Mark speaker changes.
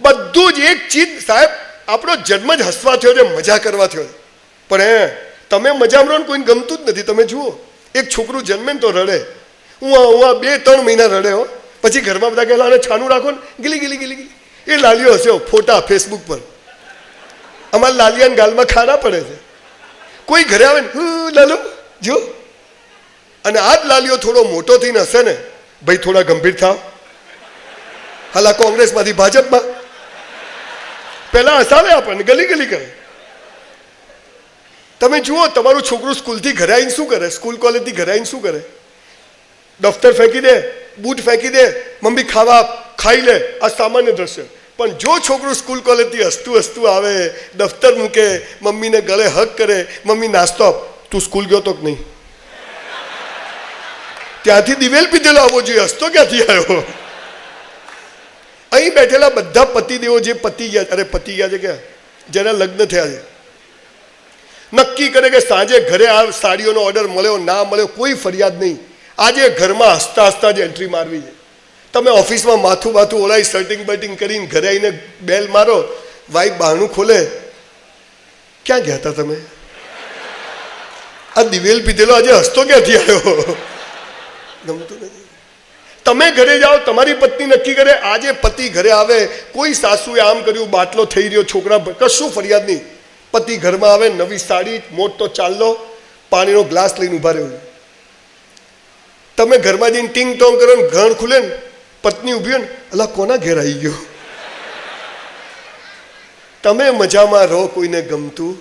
Speaker 1: બધું જ એક ચીજ. સાહેબ આપણો જન્મ જ હસવા થયો છે મજા કરવા થયો પણ હે તમે મજામાં ને કોઈને ગમતું જ નથી. તમે જુઓ એક છોકરું જન્મે ને તો રડે. હું હું બે ત્રણ મહિના રડે હો. પછી ઘરમાં બધા કહેલા અને છાનું રાખો ને. ગીલી ગીલી ગીલી ગીલી. એ લાલીઓ હશે ફોટા ફેસબુક પર. અમારા લાલિયાને ગાલમાં ખારા પડે છે. કોઈ ઘરે આવે ને "હું, લાલુ જો. અને આ જ લાલીઓ થોડો મોટો થઈને હશે ને ભાઈ થોડા ગંભીર થાવ હાલા કોંગ્રેસમાંથી ભાજપમાં પહેલા હસાવે આપણને ગલી ગલી કરે. તમે જુઓ, તમારું છોકરું સ્કૂલથી ઘરે આવીને શું કરે? સ્કૂલ કોલેજથી ઘરે આવીને શું કરે? દફતર ફેંકી દે, બૂટ ફેંકી દે, મમ્મી ખાવા ખાઈ લે, આ સામાન્ય દ્રશ્ય. પણ જો છોકરું સ્કૂલ કોલેજથી હસતું હસતું આવે, દફતર મૂકે, મમ્મીને ગળે હક કરે, મમ્મી નાસ્તો આપ, તું સ્કૂલ ગયો તો કે નહીં? ત્યાંથી દિવેલ પીધેલો આવવો જોઈએ, હસતો ક્યાંથી આવ્યો? અહીં બેઠેલા બધા પતિદેવો જે પતિ ગયા અરે પતિ ગયા છે કે જેના લગ્ન થયા છે. નક્કી કરે કે સાંજે ઘરે આ સાડીઓનો ઓર્ડર મળ્યો, ના મળ્યો, કોઈ ફરિયાદ નહીં. આજે ઘરમાં હસતા હસતા જ એન્ટ્રી મારવી છે. તમે ઓફિસમાં માથું બાથું ઓળાઈ સર્ટિંગ બર્ટિંગ કરીને ઘરે આવીને બેલ મારો વાઈફ બહારનું ખોલે. ક્યાં ગયા હતા તમે? આ દિવેલ પીધેલો આજે હસતો ક્યાંથી આવ્યો? ગમતું નથી. તમે ઘરે જાઓ, તમારી પત્ની નક્કી કરે, આજે પતિ ઘરે આવે, કોઈ સાસુએ આમ કર્યું, બાટલો થઈ રહ્યો, છોકરા કશું ફરિયાદ નહીં. પતિ ઘરમાં આવે, નવી સાડી, મોટો ચાલ્લો પાણીનો ગ્લાસ લઈને ઊભા રહ્યો તમે ઘરમાં જઈને ટીંગ ટોંગ કરો ને ઘર ખુલે ને, પત્ની ઊભી હોય ને, અલા, કોના ઘેર આવી ગયો? તમે મજામાં રહો, કોઈને ગમતું